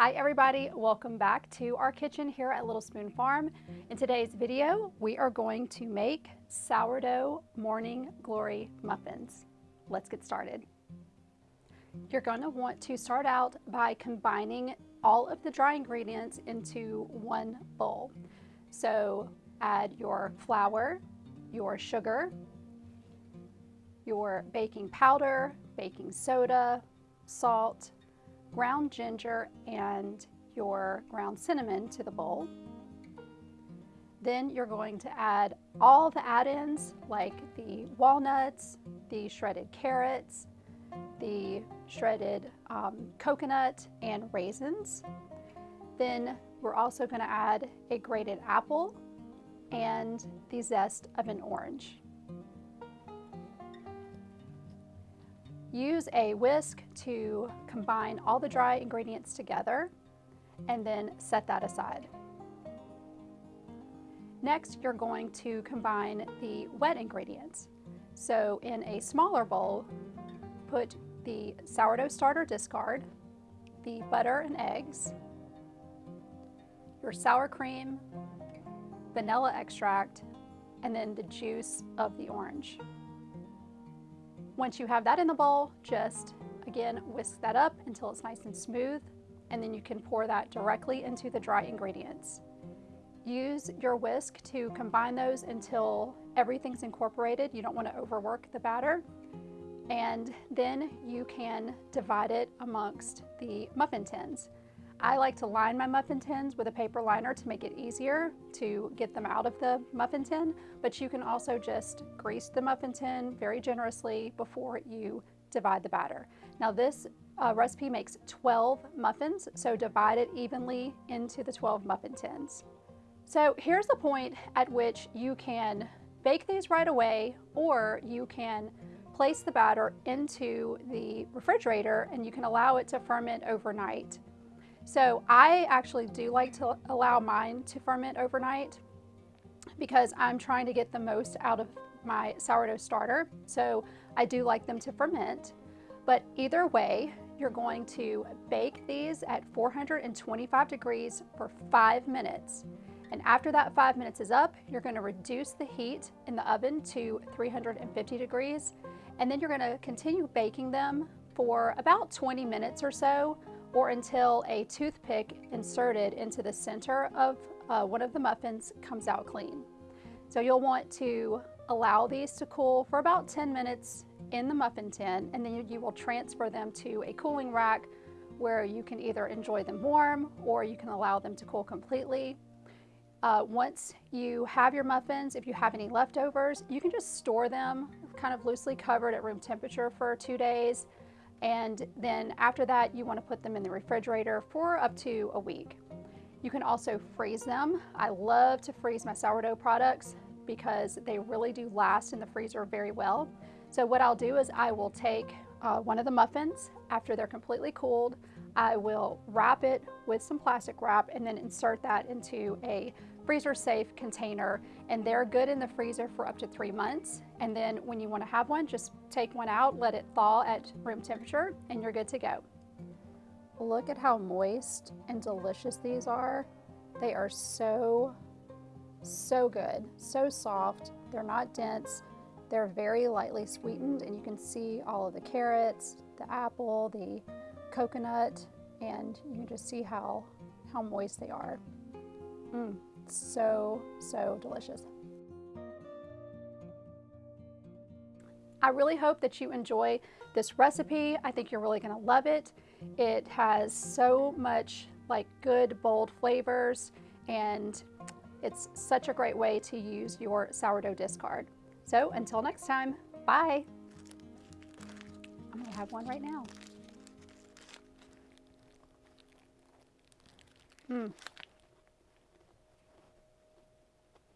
Hi everybody, welcome back to our kitchen here at Little Spoon Farm. In today's video, we are going to make sourdough morning glory muffins. Let's get started. You're going to want to start out by combining all of the dry ingredients into one bowl. So add your flour, your sugar, your baking powder, baking soda, salt, ground ginger and your ground cinnamon to the bowl. Then you're going to add all the add-ins like the walnuts, the shredded carrots, the shredded um, coconut and raisins. Then we're also going to add a grated apple and the zest of an orange. Use a whisk to combine all the dry ingredients together and then set that aside. Next, you're going to combine the wet ingredients. So in a smaller bowl, put the sourdough starter discard, the butter and eggs, your sour cream, vanilla extract, and then the juice of the orange. Once you have that in the bowl, just again whisk that up until it's nice and smooth and then you can pour that directly into the dry ingredients. Use your whisk to combine those until everything's incorporated. You don't want to overwork the batter. And then you can divide it amongst the muffin tins. I like to line my muffin tins with a paper liner to make it easier to get them out of the muffin tin, but you can also just grease the muffin tin very generously before you divide the batter. Now this uh, recipe makes 12 muffins, so divide it evenly into the 12 muffin tins. So here's the point at which you can bake these right away or you can place the batter into the refrigerator and you can allow it to ferment overnight. So I actually do like to allow mine to ferment overnight because I'm trying to get the most out of my sourdough starter. So I do like them to ferment. But either way, you're going to bake these at 425 degrees for five minutes. And after that five minutes is up, you're gonna reduce the heat in the oven to 350 degrees. And then you're gonna continue baking them for about 20 minutes or so or until a toothpick inserted into the center of uh, one of the muffins comes out clean. So you'll want to allow these to cool for about 10 minutes in the muffin tin and then you will transfer them to a cooling rack where you can either enjoy them warm or you can allow them to cool completely. Uh, once you have your muffins, if you have any leftovers, you can just store them kind of loosely covered at room temperature for two days and then after that, you wanna put them in the refrigerator for up to a week. You can also freeze them. I love to freeze my sourdough products because they really do last in the freezer very well. So what I'll do is I will take uh, one of the muffins after they're completely cooled. I will wrap it with some plastic wrap and then insert that into a freezer safe container and they're good in the freezer for up to three months. And then when you want to have one, just take one out, let it thaw at room temperature and you're good to go. Look at how moist and delicious these are. They are so, so good, so soft. They're not dense. They're very lightly sweetened and you can see all of the carrots, the apple, the coconut, and you can just see how, how moist they are. Mm so, so delicious. I really hope that you enjoy this recipe. I think you're really gonna love it. It has so much like good, bold flavors, and it's such a great way to use your sourdough discard. So until next time, bye. I'm gonna have one right now. Mmm.